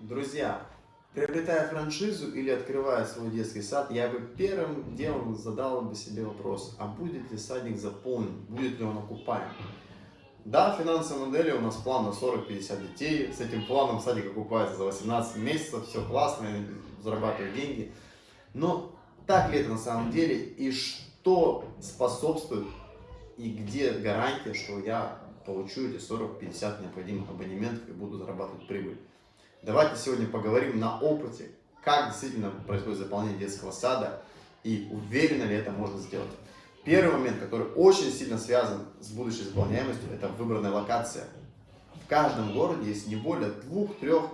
Друзья, приобретая франшизу или открывая свой детский сад, я бы первым делом задал бы себе вопрос, а будет ли садик заполнен, будет ли он окупаем? Да, финансовая модель у нас план на 40-50 детей, с этим планом садик окупается за 18 месяцев, все классно, зарабатываю деньги. Но так ли это на самом деле и что способствует и где гарантия, что я получу эти 40-50 необходимых абонементов и буду зарабатывать прибыль? Давайте сегодня поговорим на опыте, как действительно происходит заполнение детского сада и уверенно ли это можно сделать. Первый момент, который очень сильно связан с будущей заполняемостью, это выбранная локация. В каждом городе есть не более двух, трех,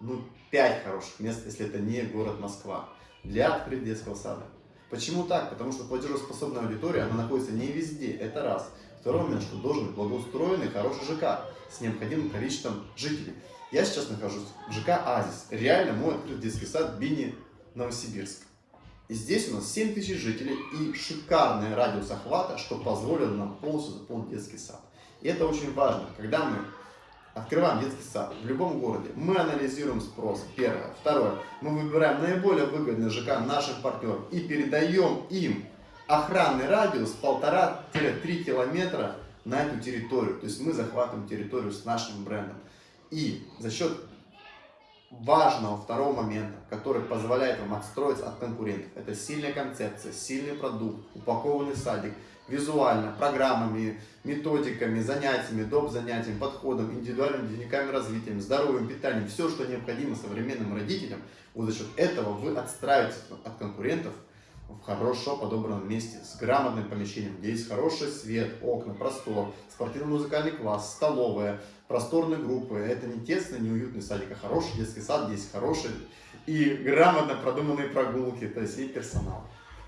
ну, пять хороших мест, если это не город Москва, для открытия детского сада. Почему так? Потому что платежеспособная аудитория, она находится не везде, это раз. Второй момент, что должен быть благоустроенный, хороший ЖК с необходимым количеством жителей. Я сейчас нахожусь в ЖК Азис. Реально мой открытый детский сад Бини Новосибирск. И здесь у нас 7 тысяч жителей и шикарный радиус охвата, что позволило нам полностью заполнить детский сад. И это очень важно. Когда мы открываем детский сад в любом городе, мы анализируем спрос, первое. Второе, мы выбираем наиболее выгодный ЖК наших партнеров и передаем им охранный радиус 1,5-3 километра на эту территорию. То есть мы захватываем территорию с нашим брендом. И за счет важного второго момента, который позволяет вам отстроиться от конкурентов, это сильная концепция, сильный продукт, упакованный садик, визуально, программами, методиками, занятиями, доп. занятиями, подходом, индивидуальными дневниками развития, здоровым питанием, все, что необходимо современным родителям, вот за счет этого вы отстраиваетесь от конкурентов в хорошо подобранном месте, с грамотным помещением, где есть хороший свет, окна, простор, спортивно-музыкальный класс, столовая, просторные группы. Это не тесный, не уютный садик, а хороший детский сад, здесь хороший и грамотно продуманные прогулки, то есть и персонал.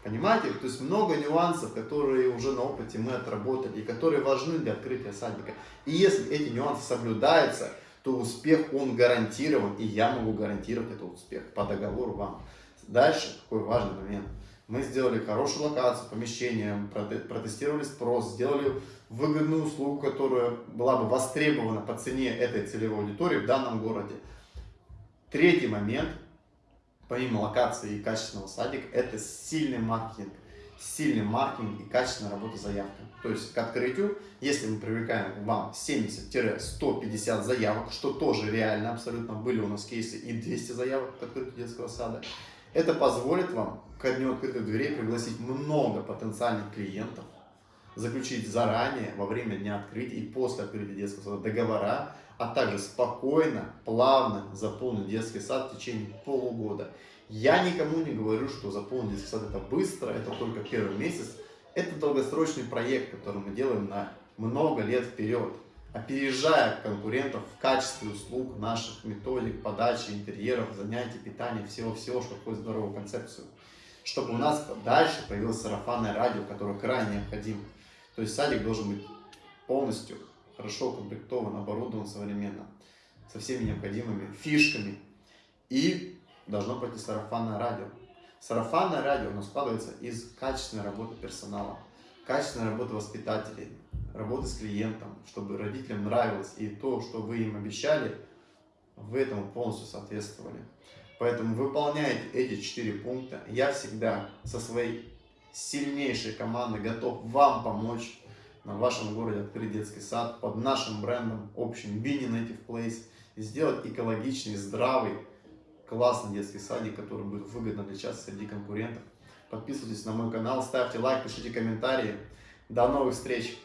Понимаете? То есть много нюансов, которые уже на опыте мы отработали и которые важны для открытия садика. И если эти нюансы соблюдаются, то успех он гарантирован, и я могу гарантировать этот успех по договору вам. Дальше, какой важный момент – мы сделали хорошую локацию, помещение, протестировали спрос, сделали выгодную услугу, которая была бы востребована по цене этой целевой аудитории в данном городе. Третий момент, помимо локации и качественного садика, это сильный маркетинг. Сильный маркетинг и качественная работа с заявками. То есть к открытию, если мы привлекаем вам 70-150 заявок, что тоже реально абсолютно, были у нас кейсы и 200 заявок к открытию детского сада, это позволит вам ко дню открытых дверей пригласить много потенциальных клиентов, заключить заранее, во время дня открытия и после открытия детского сада договора, а также спокойно, плавно заполнить детский сад в течение полугода. Я никому не говорю, что заполнить детский сад это быстро, это только первый месяц. Это долгосрочный проект, который мы делаем на много лет вперед опережая конкурентов в качестве услуг наших методик, подачи, интерьеров, занятий, питания, всего-всего, что в здоровую концепцию. Чтобы у нас дальше появилось сарафанное радио, которое крайне необходимо. То есть садик должен быть полностью хорошо укомплектован, оборудован современно, со всеми необходимыми фишками. И должно пройти сарафанное радио. Сарафанное радио оно складывается из качественной работы персонала, качественной работы воспитателей, работы с клиентом, чтобы родителям нравилось, и то, что вы им обещали, вы этому полностью соответствовали. Поэтому выполняйте эти четыре пункта. Я всегда со своей сильнейшей командой готов вам помочь на вашем городе открыть детский сад под нашим брендом общим Bini Native Place и сделать экологичный, здравый, классный детский садик, который будет выгодно части среди конкурентов. Подписывайтесь на мой канал, ставьте лайк, пишите комментарии. До новых встреч!